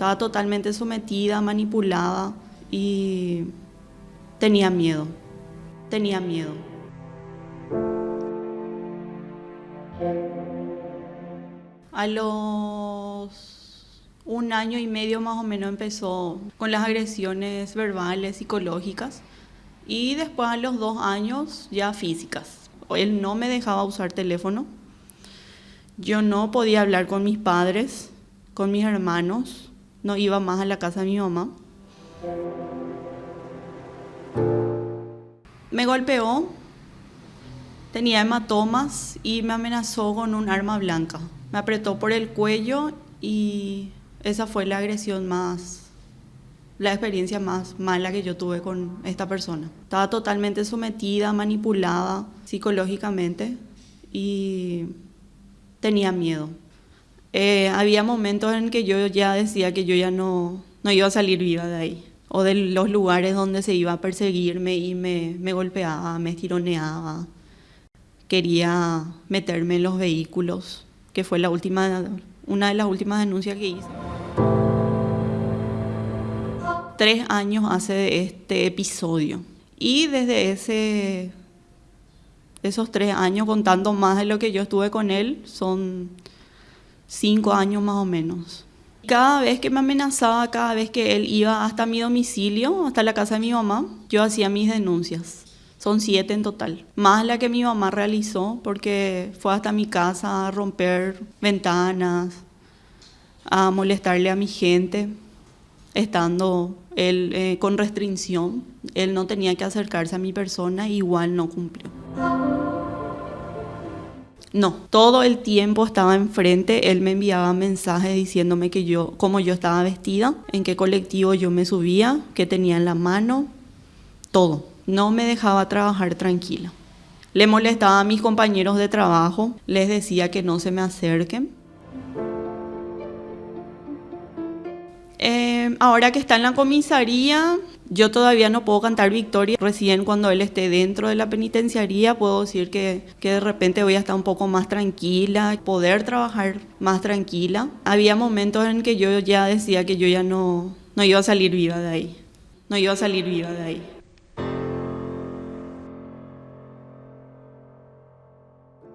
Estaba totalmente sometida, manipulada y tenía miedo. Tenía miedo. A los un año y medio más o menos empezó con las agresiones verbales, psicológicas y después a los dos años ya físicas. Él no me dejaba usar teléfono. Yo no podía hablar con mis padres, con mis hermanos. No iba más a la casa de mi mamá. Me golpeó, tenía hematomas y me amenazó con un arma blanca. Me apretó por el cuello y esa fue la agresión más, la experiencia más mala que yo tuve con esta persona. Estaba totalmente sometida, manipulada psicológicamente y tenía miedo. Eh, había momentos en que yo ya decía que yo ya no, no iba a salir viva de ahí o de los lugares donde se iba a perseguirme y me, me golpeaba, me tironeaba. Quería meterme en los vehículos, que fue la última, una de las últimas denuncias que hice. Tres años hace de este episodio. Y desde ese, esos tres años, contando más de lo que yo estuve con él, son cinco años más o menos. Cada vez que me amenazaba, cada vez que él iba hasta mi domicilio, hasta la casa de mi mamá, yo hacía mis denuncias. Son siete en total, más la que mi mamá realizó porque fue hasta mi casa a romper ventanas, a molestarle a mi gente, estando él eh, con restricción. Él no tenía que acercarse a mi persona, igual no cumplió. No, todo el tiempo estaba enfrente, él me enviaba mensajes diciéndome que yo, cómo yo estaba vestida, en qué colectivo yo me subía, qué tenía en la mano, todo. No me dejaba trabajar tranquila. Le molestaba a mis compañeros de trabajo, les decía que no se me acerquen. Eh, ahora que está en la comisaría, yo todavía no puedo cantar victoria. Recién cuando él esté dentro de la penitenciaría puedo decir que, que, de repente voy a estar un poco más tranquila, poder trabajar más tranquila. Había momentos en que yo ya decía que yo ya no, no iba a salir viva de ahí. No iba a salir viva de ahí.